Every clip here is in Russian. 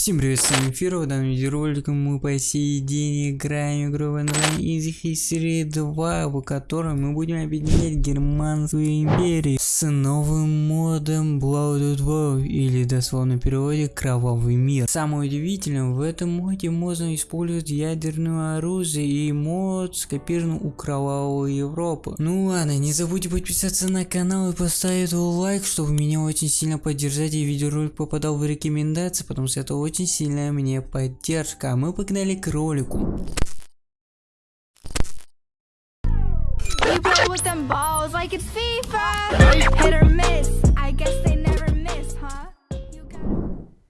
Всем привет, с вами Фиро, в данном видеоролике мы по сей день играем игру в Easy History 2, в котором мы будем объединять Германскую империю с новым модом Blood War, или дословно в переводе Кровавый мир. Самое удивительное, в этом моде можно использовать ядерное оружие и мод скопирован у Кровавой Европы. Ну ладно, не забудьте подписаться на канал и поставить лайк, чтобы меня очень сильно поддержать и видеоролик попадал в рекомендации, потому что это очень сильная мне поддержка. Мы погнали к ролику. You play with them balls like it's FIFA.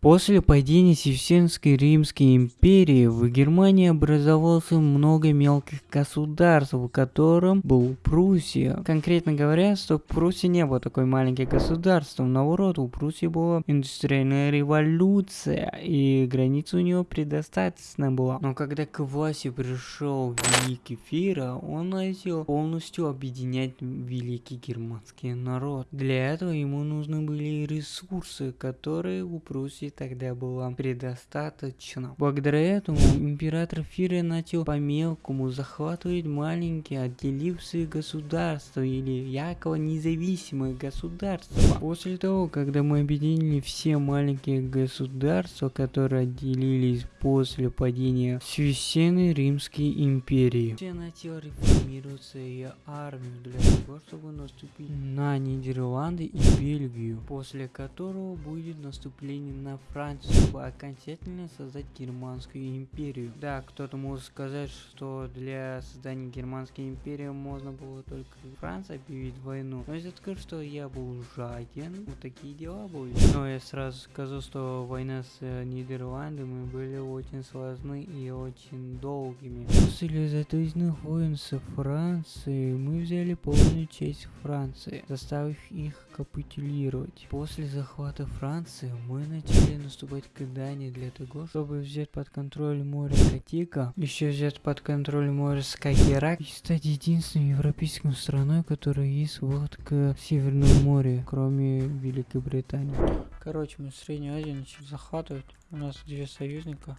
После падения Севсенской Римской империи в Германии образовался много мелких государств, в котором был Пруссия. Конкретно говоря, что Пруссия не было такой маленьким государством, наоборот, у Пруссии была индустриальная революция, и граница у нее предостаточно была. Но когда к власти пришел Великий Фира, он начал полностью объединять великий германский народ. Для этого ему нужны были ресурсы, которые у Пруссии тогда было предостаточно. Благодаря этому император Фире начал по-мелкому захватывать маленькие отделившие государства или якобы независимые государства. После того, когда мы объединили все маленькие государства, которые отделились после падения Священной Римской империи, все начал реформироваться ее армию для того, чтобы наступить на Нидерланды и Бельгию, после которого будет наступление на Францию, чтобы окончательно создать Германскую империю. Да, кто-то может сказать, что для создания Германской империи можно было только Франции объявить войну. Но я скажу, что я был жаден, вот такие дела были. Но я сразу скажу, что война с э, Нидерландами были очень сложны и очень долгими. После затяжных войн со Францией мы взяли полную часть Франции, заставив их капитулировать. После захвата Франции мы начали наступать к Дании для того, чтобы взять под контроль море Катика, еще взять под контроль море Скагерак и стать единственной европейской страной, которая есть вот к Северному морю, кроме Великобритании. Короче, мы Среднюю Азию начали захватывать. У нас две союзника.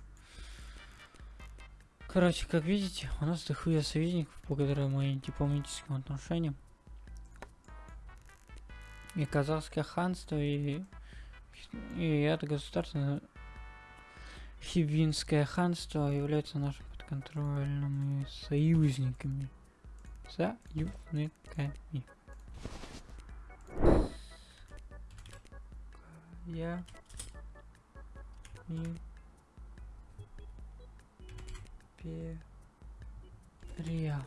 Короче, как видите, у нас дохуя союзников благодаря моим дипломатическим отношениям. И Казахское ханство, и, и это государство, Хивинское ханство являются нашими подконтрольными союзниками. Союзниками. Я империя.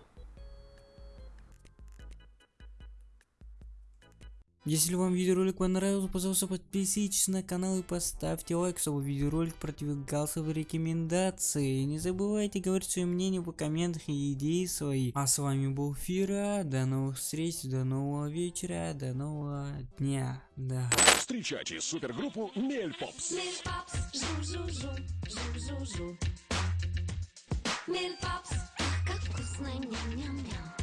Если вам видеоролик понравился, пожалуйста подписывайтесь на канал и поставьте лайк, чтобы видеоролик продвигался в рекомендации. И не забывайте говорить свое мнение в комментах и идеи свои. А с вами был Фира, до новых встреч, до нового вечера, до нового дня. Да. Встречайте супергруппу Мель Попс. Mill Pops, жу-жу-жу, ах, как вкусно, ням-ням-ням.